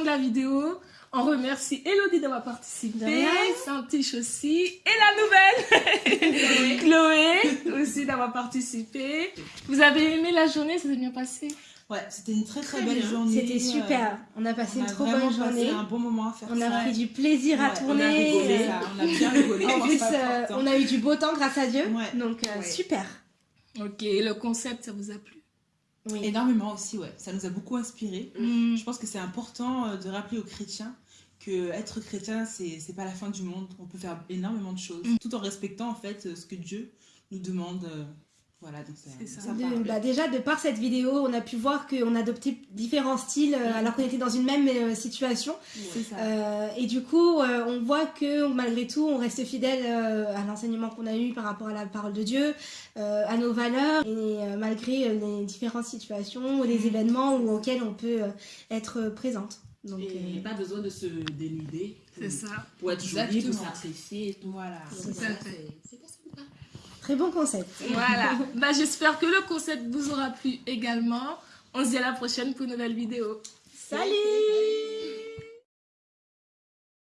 de la vidéo. On remercie Elodie d'avoir participé, Santiche aussi, et la nouvelle, Chloé aussi d'avoir participé. Vous avez aimé la journée, ça s'est bien passé? Ouais, c'était une très très, belle journée. C'était super. On a passé une trop bonne journée. un bon moment à faire on ça. On a pris du plaisir à tourner. On a rigolé, on a bien rigolé. en plus, euh, on a eu du beau temps grâce à Dieu. Donc euh, super. Ok, le concept, ça vous a plu? Oui. Énormément aussi, ouais. Ça nous a beaucoup inspiré. Mm. Je pense que c'est important euh, de rappeler aux chrétiens que être chrétien, c'est pas la fin du monde. On peut faire énormément de choses, Mm. tout en respectant en fait ce que Dieu nous demande. Voilà, donc c'est bah déjà, de par cette vidéo, on a pu voir qu'on adoptait différents styles euh, alors qu'on était dans une même euh, situation. Ça. Euh, et du coup, euh, on voit que malgré tout, on reste fidèle euh, à l'enseignement qu'on a eu par rapport à la parole de Dieu, euh, à nos valeurs, et euh, malgré les différentes situations ou les événements où, auxquels on peut euh, être présente. Donc, et euh, pas besoin de se dénuder. C'est ça. Pour être jolie, pour tout. Voilà. À ça, fait. c'est- C'était sympa. Très bon concept. Voilà. bah, J'espère que le concept vous aura plu également. On se dit à la prochaine pour une nouvelle vidéo. Salut